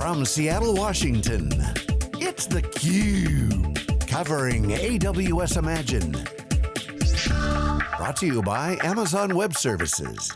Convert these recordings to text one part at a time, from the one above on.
From Seattle, Washington, it's theCUBE. Covering AWS Imagine. Brought to you by Amazon Web Services.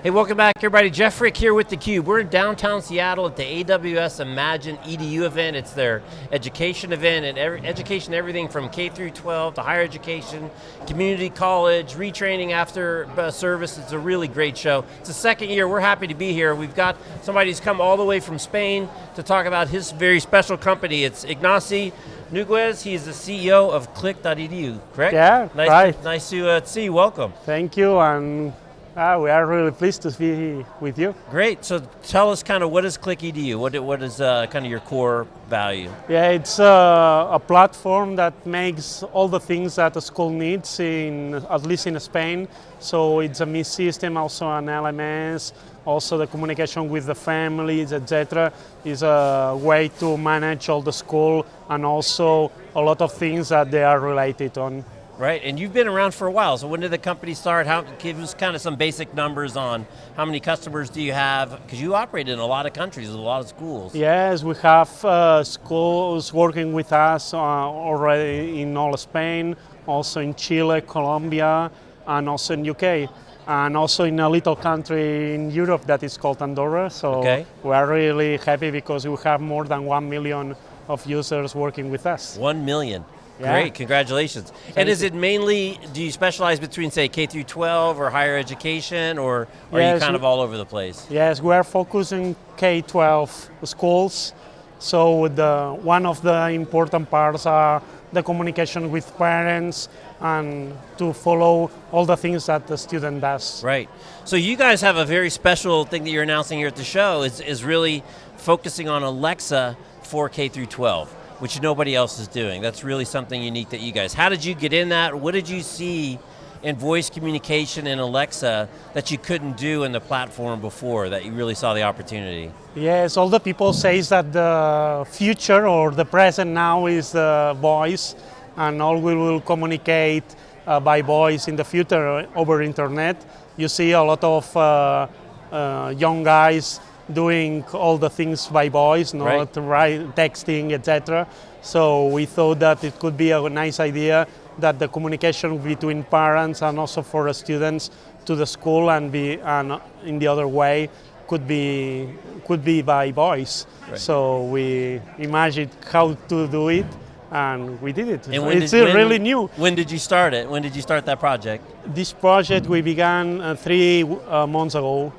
Hey, welcome back everybody. Jeff Frick here with theCUBE. We're in downtown Seattle at the AWS Imagine EDU event. It's their education event and every, education everything from K through 12 to higher education, community college, retraining after uh, service. It's a really great show. It's the second year, we're happy to be here. We've got somebody who's come all the way from Spain to talk about his very special company. It's Ignasi Nogués, he's the CEO of Clickedu, correct? Yeah, nice right. To, nice to uh, see you, welcome. Thank you, and Ah, we are really pleased to be with you. Great, so tell us kind of what is Clickedu? What, what is uh, kind of your core value? Yeah, it's uh, a platform that makes all the things that a school needs, in at least in Spain. So it's a MIS system, also an LMS, also the communication with the families, etc. is a way to manage all the school and also a lot of things that they are related on. Right, and you've been around for a while, so when did the company start? How, give us kind of some basic numbers on how many customers do you have? Because you operate in a lot of countries, a lot of schools. Yes, we have uh, schools working with us uh, already in all Spain, also in Chile, Colombia, and also in UK. And also in a little country in Europe that is called Andorra, so okay. we are really happy because we have more than one million of users working with us. One million. Yeah. Great, congratulations. Thank and is it mainly, do you specialize between say K through 12 or higher education or are yes, you kind of all over the place? Yes, we are focusing K-12 schools. So the, one of the important parts are the communication with parents and to follow all the things that the student does. Right. So you guys have a very special thing that you're announcing here at the show is, is really focusing on Alexa for K through 12 which nobody else is doing. That's really something unique that you guys, how did you get in that? What did you see in voice communication in Alexa that you couldn't do in the platform before, that you really saw the opportunity? Yes, all the people say that the future or the present now is the voice and all we will communicate uh, by voice in the future over internet. You see a lot of uh, uh, young guys doing all the things by voice, not right. Write, texting, etc. So we thought that it could be a nice idea that the communication between parents and also for the students to the school and be and in the other way could be could be by voice. Right. So we imagined how to do it and we did it. And it's did, really when, new. When did you start it? When did you start that project? This project we began uh, three uh, months ago.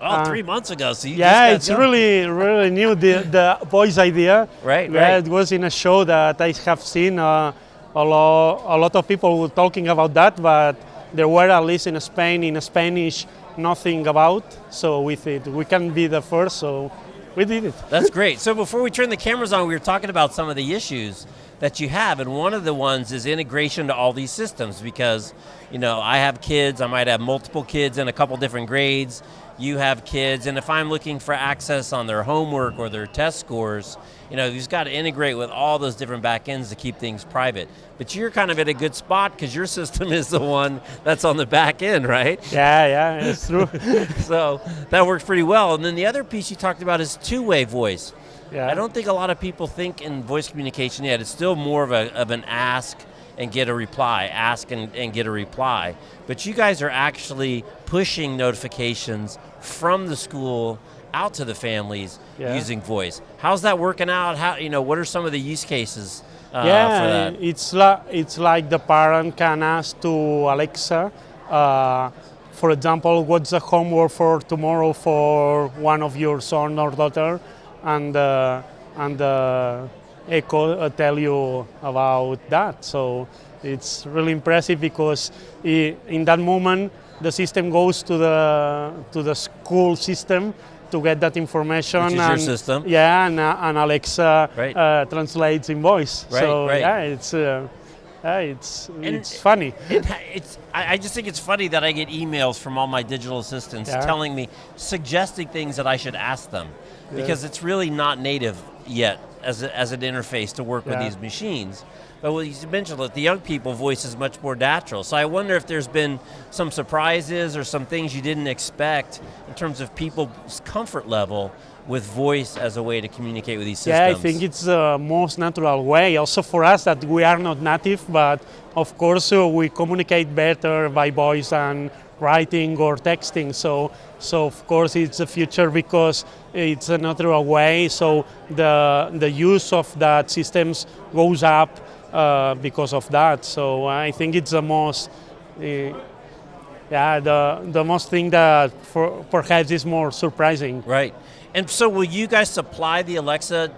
Oh, uh, three months ago. So yeah, it's going. really, really new. The the voice idea. Right, yeah, right. It was in a show that I have seen uh, a lot. A lot of people were talking about that, but there were at least in Spain in Spanish nothing about. So we thought we can be the first. So we did it. That's great. So before we turn the cameras on, we were talking about some of the issues that you have, and one of the ones is integration to all these systems because, you know, I have kids, I might have multiple kids in a couple different grades, you have kids, and if I'm looking for access on their homework or their test scores, you know, you've got to integrate with all those different backends to keep things private. But you're kind of at a good spot because your system is the one that's on the back end, right? Yeah, yeah, it's true. so that works pretty well. And then the other piece you talked about is two-way voice. Yeah. I don't think a lot of people think in voice communication yet. It's still more of, a, of an ask and get a reply, ask and, and get a reply. But you guys are actually pushing notifications from the school out to the families yeah. using voice. How's that working out? How you know what are some of the use cases? Uh, yeah, it's like it's like the parent can ask to Alexa. Uh, for example, what's the homework for tomorrow for one of your son or daughter, and uh, and uh, Echo uh, tell you about that. So it's really impressive because in that moment the system goes to the to the school system to get that information. Which is and, your system. Yeah, and, uh, and Alexa right. uh, translates in voice. Right, so right. yeah, it's. Uh, yeah, it's and it's funny. It, it's I just think it's funny that I get emails from all my digital assistants yeah. telling me, suggesting things that I should ask them, yeah. because it's really not native yet as, a, as an interface to work yeah. with these machines. But what you mentioned that the young people voice is much more natural. So I wonder if there's been some surprises or some things you didn't expect in terms of people's comfort level with voice as a way to communicate with these systems. Yeah, I think it's the most natural way. Also for us that we are not native, but of course uh, we communicate better by voice and writing or texting. So, so of course it's the future because it's a natural way. So the the use of that systems goes up uh, because of that. So I think it's the most. Uh, yeah, the, the most thing that for, perhaps is more surprising. Right. And so will you guys supply the Alexa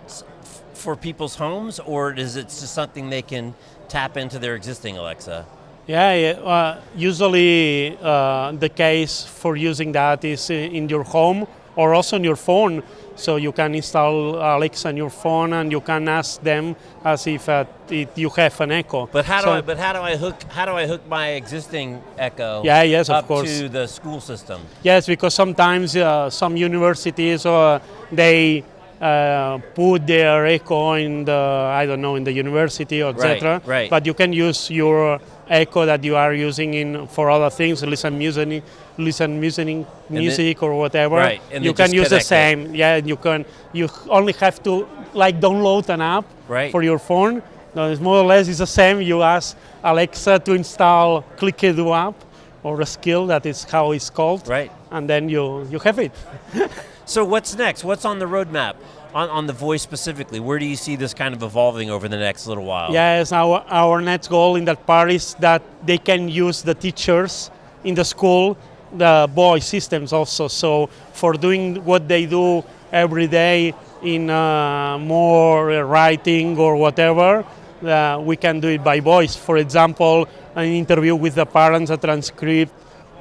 for people's homes or is it just something they can tap into their existing Alexa? Yeah, yeah uh, usually uh, the case for using that is in your home or also on your phone. So you can install Alexa on your phone and you can ask them as if uh, it, you have an Echo. But how do so I? But how do I hook? How do I hook my existing Echo? Yeah, yes, up of course. to the school system. Yes, because sometimes uh, some universities uh, they uh, put their Echo in the I don't know in the university or etc. Right, right. But you can use your Echo that you are using in for other things, listen music, listen music, music or whatever. Right, and you can use the connect it. same. Yeah, you can. You only have to like download an app Right. for your phone. No, it's more or less it's the same. You ask Alexa to install Clickedo app or a skill that is how it's called. Right. And then you you have it. So what's next? What's on the roadmap? On, on the voice specifically, where do you see this kind of evolving over the next little while? Yes, our, our next goal in that part is that they can use the teachers in the school, the voice systems also. So for doing what they do every day in uh, more writing or whatever, uh, we can do it by voice. For example, an interview with the parents, a transcript,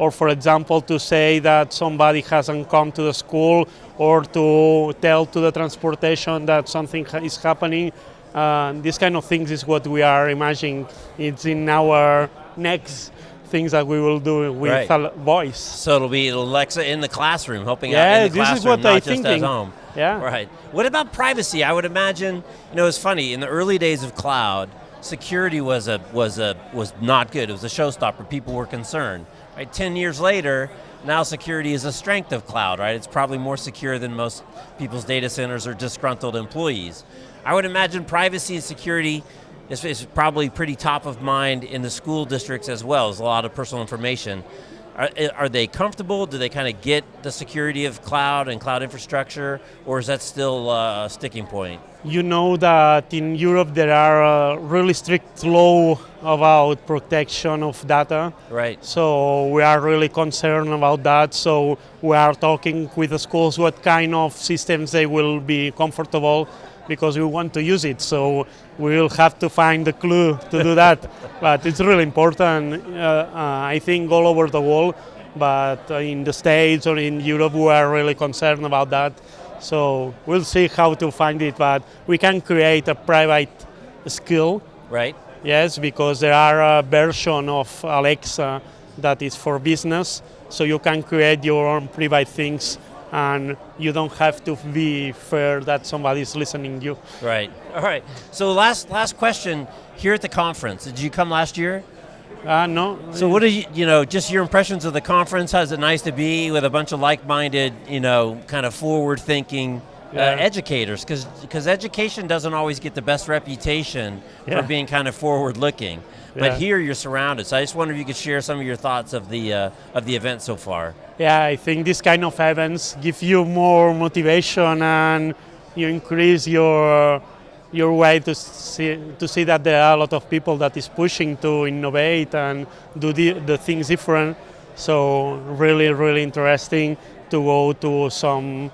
or for example to say that somebody hasn't come to the school or to tell to the transportation that something ha- is happening. Uh, these kind of things is what we are imagining. It's in our next things that we will do with Right. voice. So it'll be Alexa in the classroom, helping Yeah, out in the this is classroom, what not I just thinking. at home. Yeah. Right. What about privacy? I would imagine, you know, it's funny. In the early days of cloud, security was a was a was not good. It was a showstopper. People were concerned. Right. Ten years later, now security is a strength of cloud. Right. It's probably more secure than most people's data centers or disgruntled employees. I would imagine privacy and security is, is probably pretty top of mind in the school districts as well. There's a lot of personal information. Are, are they comfortable? Do they kind of get the security of cloud and cloud infrastructure, or is that still uh, a sticking point? You know that in Europe there are uh, really strict law about protection of data. Right. So we are really concerned about that. So we are talking with the schools what kind of systems they will be comfortable because we want to use it. So we will have to find the clue to do that. but it's really important, uh, uh, I think, all over the world. But in the States or in Europe, we are really concerned about that. So we'll see how to find it. But we can create a private skill Right. Yes, because there are a version of Alexa that is for business, so you can create your own private things and you don't have to be fair that somebody is listening to you. Right. All right. So last last question here at the conference. Did you come last year? Uh, no. So what are you, you know, just your impressions of the conference? How's it nice to be with a bunch of like-minded, you know, kind of forward-thinking uh, educators? Because education doesn't always get the best reputation Yeah. for being kind of forward-looking. But Yeah. here you're surrounded. So I just wonder if you could share some of your thoughts of the uh, of the event so far. Yeah, I think this kind of events give you more motivation and you increase your your way to see to see that there are a lot of people that is pushing to innovate and do the, the things different. So really, really interesting to go to some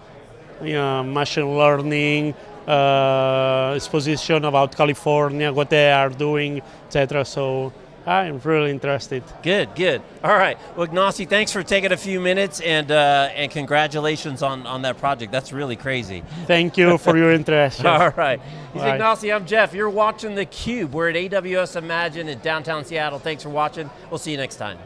you know, machine learning uh, exposition about California, what they are doing, etc. So I'm really interested. Good, good. All right. Well, Ignasi, thanks for taking a few minutes and uh, and congratulations on, on that project. That's really crazy. Thank you for your interest. All right. He's All right. Ignasi, I'm Jeff. You're watching theCUBE. We're at AWS Imagine in downtown Seattle. Thanks for watching. We'll see you next time.